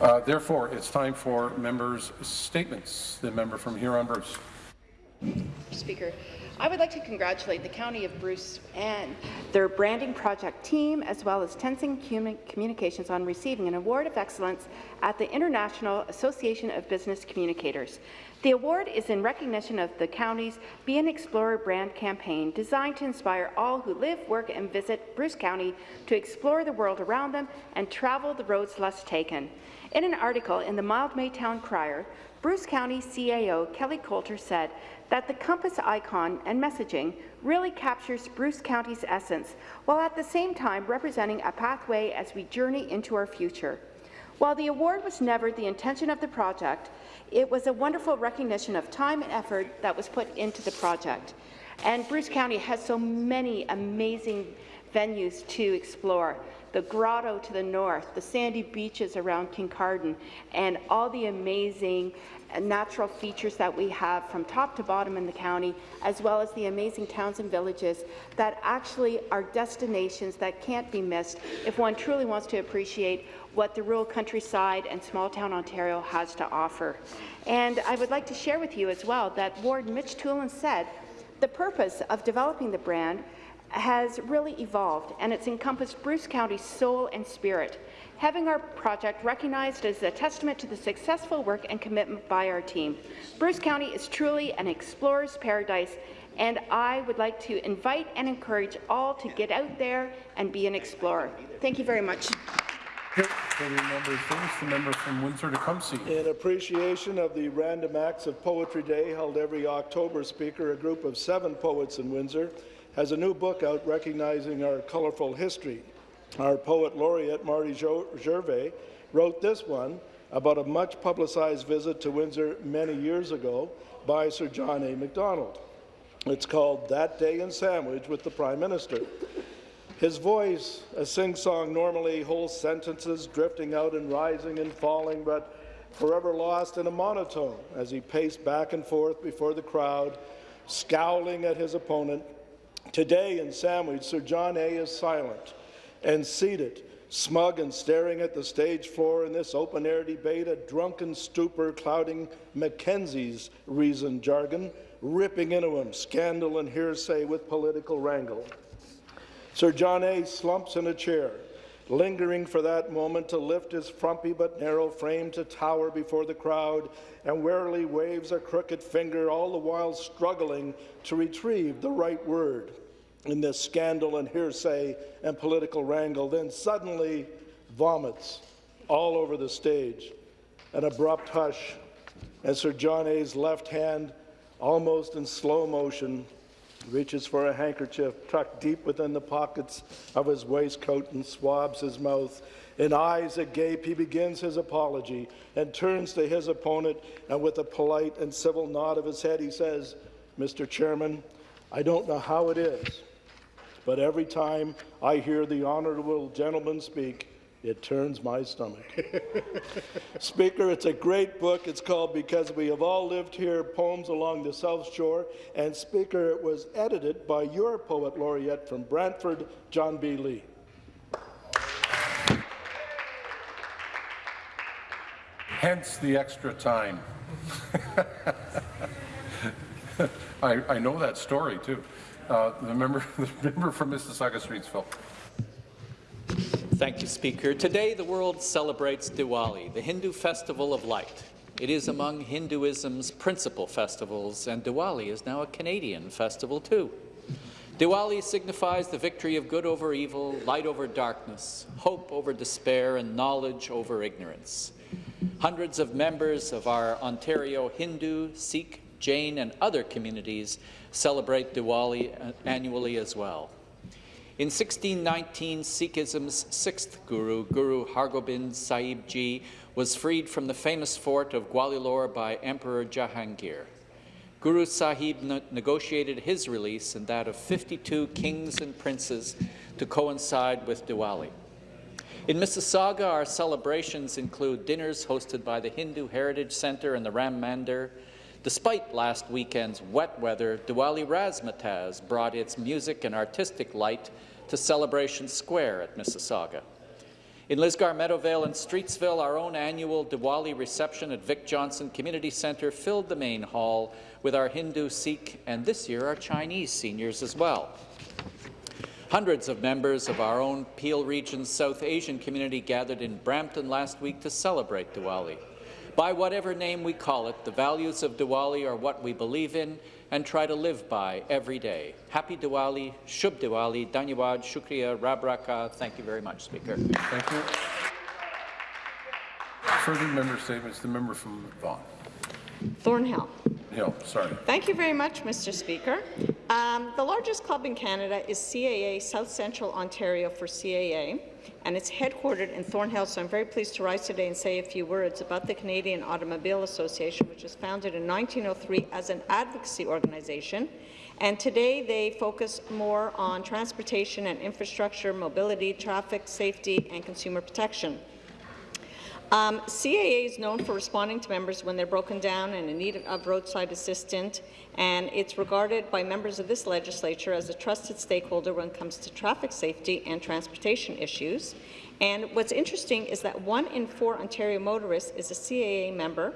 Uh, therefore, it's time for members' statements. The member from Huron-Bruce. Speaker, I would like to congratulate the County of Bruce and their branding project team, as well as Tensing Communications on receiving an Award of Excellence at the International Association of Business Communicators. The award is in recognition of the county's Be an Explorer brand campaign designed to inspire all who live, work and visit Bruce County to explore the world around them and travel the roads less taken. In an article in the Mildmay Town Crier, Bruce County CAO Kelly Coulter said that the compass icon and messaging really captures Bruce County's essence, while at the same time representing a pathway as we journey into our future. While the award was never the intention of the project, it was a wonderful recognition of time and effort that was put into the project. And Bruce County has so many amazing venues to explore. The grotto to the north, the sandy beaches around Kincardine, and all the amazing natural features that we have from top to bottom in the county, as well as the amazing towns and villages that actually are destinations that can't be missed if one truly wants to appreciate what the rural countryside and small town Ontario has to offer. And I would like to share with you as well that Ward Mitch Twolan said the purpose of developing the brand has really evolved, and it's encompassed Bruce County's soul and spirit having our project recognized as a testament to the successful work and commitment by our team. Bruce County is truly an explorer's paradise, and I would like to invite and encourage all to get out there and be an explorer. Thank you very much. the member from Windsor-Tecumseh. In appreciation of the Random Acts of Poetry Day held every October, Speaker, a group of seven poets in Windsor has a new book out recognizing our colourful history. Our poet laureate, Marty Gervais, wrote this one about a much publicized visit to Windsor many years ago by Sir John A. Macdonald. It's called That Day in Sandwich with the Prime Minister. His voice, a sing-song, normally whole sentences drifting out and rising and falling, but forever lost in a monotone as he paced back and forth before the crowd, scowling at his opponent. Today in Sandwich, Sir John A. is silent, and seated, smug and staring at the stage floor in this open-air debate, a drunken stupor clouding Mackenzie's reasoned jargon, ripping into him scandal and hearsay with political wrangle. Sir John A. slumps in a chair, lingering for that moment to lift his frumpy but narrow frame to tower before the crowd, and warily waves a crooked finger, all the while struggling to retrieve the right word in this scandal and hearsay and political wrangle, then suddenly vomits all over the stage. An abrupt hush, and Sir John A.'s left hand, almost in slow motion, reaches for a handkerchief tucked deep within the pockets of his waistcoat and swabs his mouth. In eyes agape, he begins his apology and turns to his opponent, and with a polite and civil nod of his head, he says, Mr. Chairman, I don't know how it is, but every time I hear the honourable gentleman speak, it turns my stomach. Speaker, it's a great book. It's called Because We Have All Lived Here, Poems Along the South Shore. And Speaker, it was edited by your poet laureate from Brantford, John B. Lee. Hence the extra time. I, I know that story, too. Uh, the member, the member from Mississauga Streetsville. Thank you, Speaker. Today, the world celebrates Diwali, the Hindu festival of light. It is among Hinduism's principal festivals, and Diwali is now a Canadian festival too. Diwali signifies the victory of good over evil, light over darkness, hope over despair, and knowledge over ignorance. Hundreds of members of our Ontario Hindu, Sikh, Jain, and other communities celebrate Diwali annually as well. In 1619, Sikhism's sixth guru, Guru Hargobind Sahib Ji, was freed from the famous fort of Gwalior by Emperor Jahangir. Guru Sahib ne negotiated his release and that of 52 kings and princes to coincide with Diwali. In Mississauga, our celebrations include dinners hosted by the Hindu Heritage Centre and the Ram Mandir, Despite last weekend's wet weather, Diwali Razzmatazz brought its music and artistic light to Celebration Square at Mississauga. In Lisgar, Meadowvale and Streetsville, our own annual Diwali reception at Vic Johnson Community Centre filled the main hall with our Hindu, Sikh, and this year our Chinese seniors as well. Hundreds of members of our own Peel Region's South Asian community gathered in Brampton last week to celebrate Diwali. By whatever name we call it, the values of Diwali are what we believe in and try to live by every day. Happy Diwali, Shubh Diwali, Dhanyawad, Shukriya, Rabraka. Thank you very much, Speaker. Thank you. Further member statements, the member from Vaughan. Thornhill. Hill, sorry. Thank you very much, Mr. Speaker. Um, the largest club in Canada is CAA South Central Ontario for CAA, and it's headquartered in Thornhill, so I'm very pleased to rise today and say a few words about the Canadian Automobile Association, which was founded in 1903 as an advocacy organization. And today they focus more on transportation and infrastructure, mobility, traffic safety, and consumer protection. Um, CAA is known for responding to members when they're broken down and in need of roadside assistance, and it's regarded by members of this legislature as a trusted stakeholder when it comes to traffic safety and transportation issues. And what's interesting is that one in four Ontario motorists is a CAA member,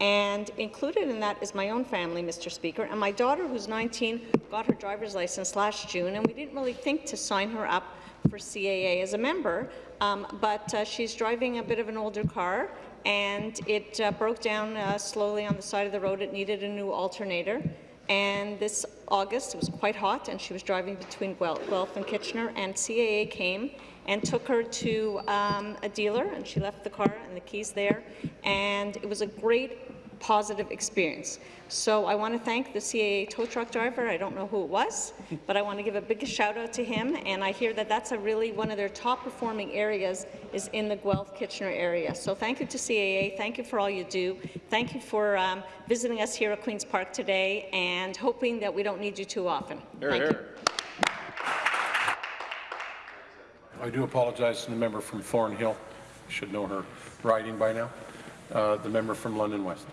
and included in that is my own family, Mr. Speaker, and my daughter, who's 19, got her driver's license last June, and we didn't really think to sign her up for CAA as a member, um, but uh, she's driving a bit of an older car, and it uh, broke down uh, slowly on the side of the road. It needed a new alternator. And this August, it was quite hot, and she was driving between Guelph and Kitchener, and CAA came and took her to um, a dealer, and she left the car and the keys there, and it was a great positive experience. So I want to thank the CAA tow truck driver. I don't know who it was, but I want to give a big shout out to him. And I hear that that's a really one of their top performing areas is in the Guelph-Kitchener area. So thank you to CAA. Thank you for all you do. Thank you for um, visiting us here at Queen's Park today and hoping that we don't need you too often. Here, thank here. you. I do apologize to the member from Thornhill. You should know her riding by now. Uh, the member from London West.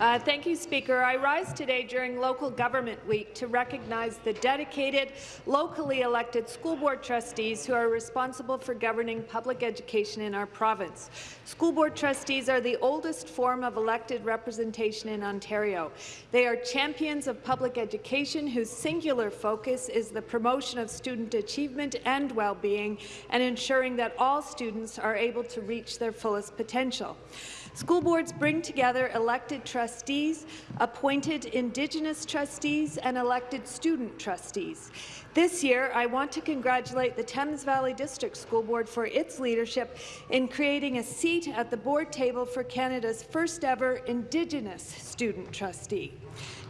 Uh, thank you, Speaker. I rise today during Local Government Week to recognize the dedicated, locally elected school board trustees who are responsible for governing public education in our province. School board trustees are the oldest form of elected representation in Ontario. They are champions of public education whose singular focus is the promotion of student achievement and well-being and ensuring that all students are able to reach their fullest potential. School boards bring together elected trustees, appointed Indigenous trustees, and elected student trustees. This year, I want to congratulate the Thames Valley District School Board for its leadership in creating a seat at the board table for Canada's first ever Indigenous student trustee.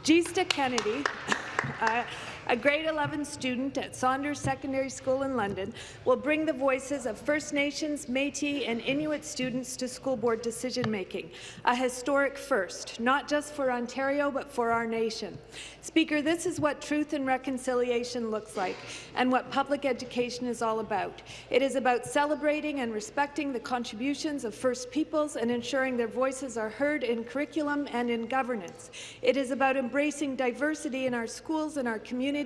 Gista Kennedy, uh, a grade 11 student at Saunders Secondary School in London, will bring the voices of First Nations, Métis and Inuit students to school board decision-making, a historic first, not just for Ontario but for our nation. Speaker, this is what truth and reconciliation looks like and what public education is all about. It is about celebrating and respecting the contributions of First Peoples and ensuring their voices are heard in curriculum and in governance. It is about embracing diversity in our schools and our communities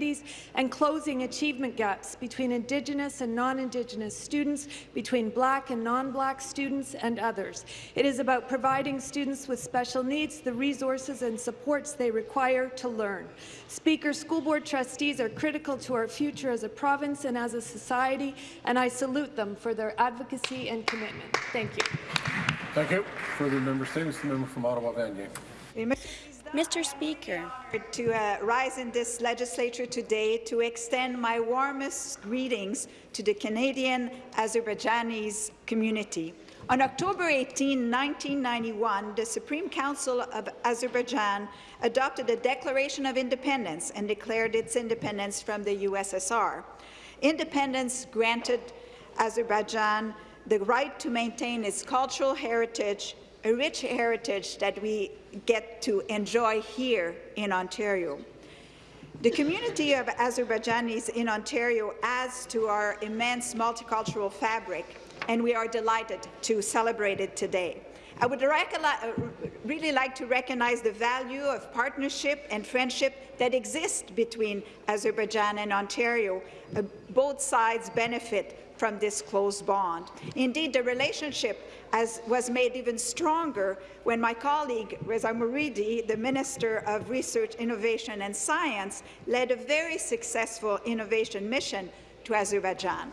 and closing achievement gaps between Indigenous and non-Indigenous students, between Black and non-Black students and others. It is about providing students with special needs the resources and supports they require to learn. Speaker, school board trustees are critical to our future as a province and as a society, and I salute them for their advocacy and commitment. Thank you. Thank you. Further member statements, the member from Ottawa Vanier. Mr. Speaker, to uh, rise in this legislature today to extend my warmest greetings to the Canadian Azerbaijanis community. On October 18, 1991, the Supreme Council of Azerbaijan adopted a Declaration of Independence and declared its independence from the USSR. Independence granted Azerbaijan the right to maintain its cultural heritage, a rich heritage that we get to enjoy here in Ontario. The community of Azerbaijanis in Ontario adds to our immense multicultural fabric, and we are delighted to celebrate it today. I would really like to recognize the value of partnership and friendship that exists between Azerbaijan and Ontario. Uh, both sides benefit from this closed bond. Indeed, the relationship as was made even stronger when my colleague Reza Moridi, the Minister of Research, Innovation and Science, led a very successful innovation mission to Azerbaijan.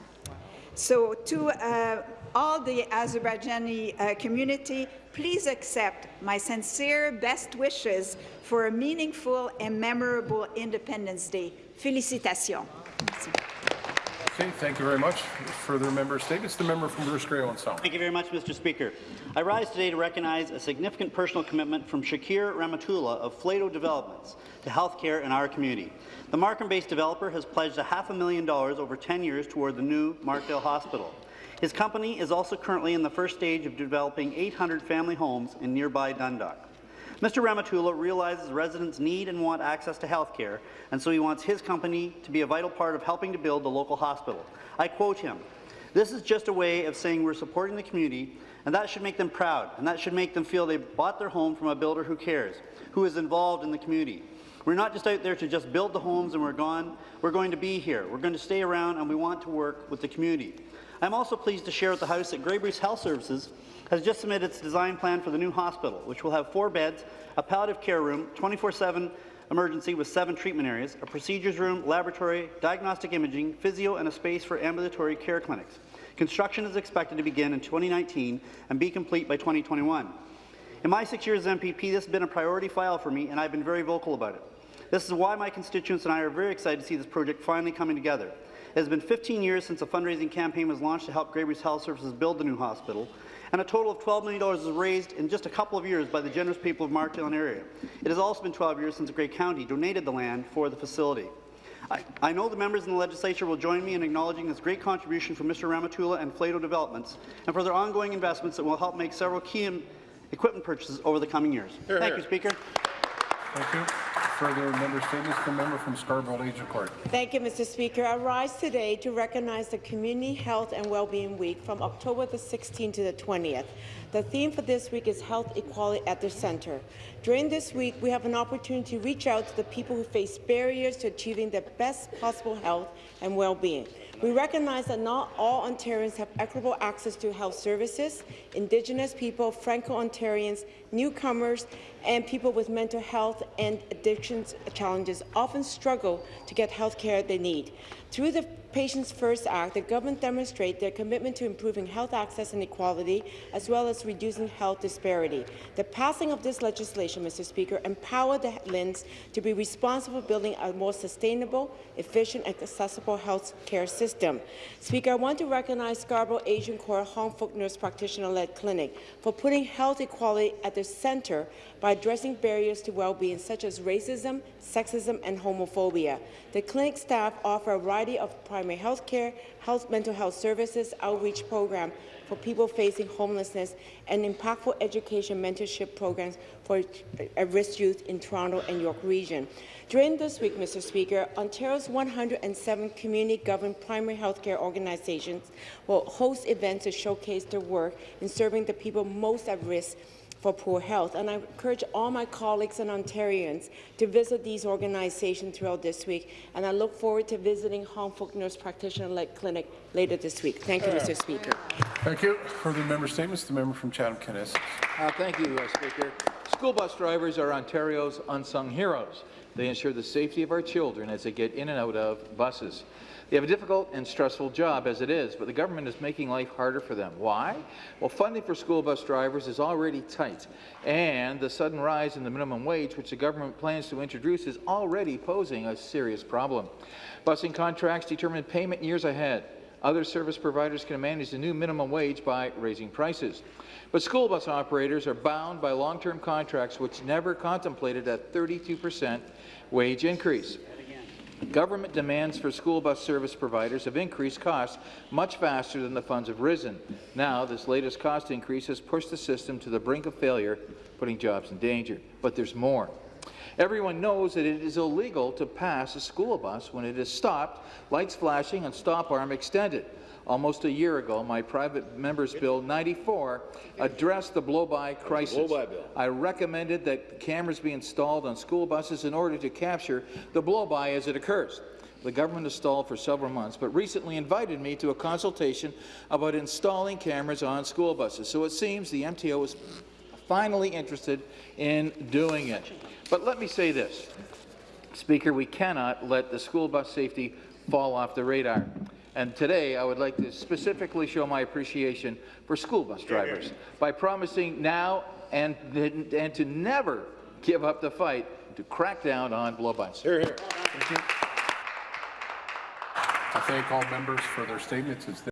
So to uh, all the Azerbaijani uh, community, please accept my sincere best wishes for a meaningful and memorable Independence Day. Félicitations. Okay, thank you very much. Further member statements. The member from Bruce Grey Sound. Thank you very much, Mr. Speaker. I rise today to recognize a significant personal commitment from Shakir Rehmatullah of Flato Developments to healthcare in our community. The Markham-based developer has pledged a half a million dollars over 10 years toward the new Markdale Hospital. His company is also currently in the first stage of developing 800 family homes in nearby Dundalk. Mr. Rehmatullah realizes residents need and want access to health care, and so he wants his company to be a vital part of helping to build the local hospital. I quote him, this is just a way of saying we're supporting the community, and that should make them proud, and that should make them feel they bought their home from a builder who cares, who is involved in the community. We're not just out there to just build the homes and we're gone. We're going to be here. We're going to stay around, and we want to work with the community. I'm also pleased to share with the House that Grey Bruce Health Services has just submitted its design plan for the new hospital, which will have four beds, a palliative care room, 24-7 emergency with seven treatment areas, a procedures room, laboratory, diagnostic imaging, physio, and a space for ambulatory care clinics. Construction is expected to begin in 2019 and be complete by 2021. In my six years as MPP, this has been a priority file for me, and I've been very vocal about it. This is why my constituents and I are very excited to see this project finally coming together. It has been 15 years since a fundraising campaign was launched to help Grey Bruce Health Services build the new hospital, and a total of $12 million was raised in just a couple of years by the generous people of Markdale and area. It has also been 12 years since Grey County donated the land for the facility. I, I, know the members in the legislature will join me in acknowledging this great contribution from Mr. Rehmatullah and Flato Developments, and for their ongoing investments that will help make several key equipment purchases over the coming years. Here, Thank here. you, Speaker. Thank you. Further member statements. The member from Scarborough-Agincourt. Thank you, Mr. Speaker. I rise today to recognize the Community Health and Wellbeing Week from October the 16th to the 20th. The theme for this week is Health Equality at the Centre. During this week, we have an opportunity to reach out to the people who face barriers to achieving the best possible health and well-being. We recognize that not all Ontarians have equitable access to health services. Indigenous people, Franco-Ontarians, newcomers, and people with mental health and addictions challenges often struggle to get health care they need. Through the Patients First Act, the government demonstrates their commitment to improving health access and equality, as well as reducing health disparity. The passing of this legislation, Mr. Speaker, empowered the LHINs to be responsible for building a more sustainable, efficient, and accessible health care system. Speaker, I want to recognize Scarborough-Agincourt Hong Fook Nurse Practitioner-led clinic for putting health equality at the centre by addressing barriers to well-being such as racism, sexism, and homophobia. The clinic staff offer a variety of primary health care, health, mental health services, outreach program for people facing homelessness, and impactful education mentorship programs for at-risk youth in Toronto and York region. During this week, Mr. Speaker, Ontario's 107 community-governed primary health care organizations will host events to showcase their work in serving the people most at risk for poor health. And I encourage all my colleagues and Ontarians to visit these organizations throughout this week. And I look forward to visiting Hong Fook Nurse Practitioner-led Clinic later this week. Thank you, Mr. Speaker. Thank you. Further member statements. The member from Chatham-Kent-Essex. Uh, thank you, uh, Speaker. School bus drivers are Ontario's unsung heroes. They ensure the safety of our children as they get in and out of buses. They have a difficult and stressful job as it is, but the government is making life harder for them. Why? Well, funding for school bus drivers is already tight, and the sudden rise in the minimum wage, which the government plans to introduce, is already posing a serious problem. Busing contracts determine payment years ahead. Other service providers can manage the new minimum wage by raising prices. But school bus operators are bound by long-term contracts which never contemplated a 32 percent wage increase. Government demands for school bus service providers have increased costs much faster than the funds have risen. Now, this latest cost increase has pushed the system to the brink of failure, putting jobs in danger. But there's more. Everyone knows that it is illegal to pass a school bus when it is stopped, lights flashing and stop arm extended. Almost a year ago, my private member's bill 94 addressed the blow-by crisis. Bill. I recommended that cameras be installed on school buses in order to capture the blow-by as it occurs. the government has stalled for several months, but recently invited me to a consultation about installing cameras on school buses. So it seems the MTO is finally interested in doing it. But let me say this. Speaker, we cannot let the school bus safety fall off the radar. And today, I would like to specifically show my appreciation for school bus drivers by promising now and, and to never give up the fight to crack down on blow-bys. Here, here. I thank all members for their statements. It's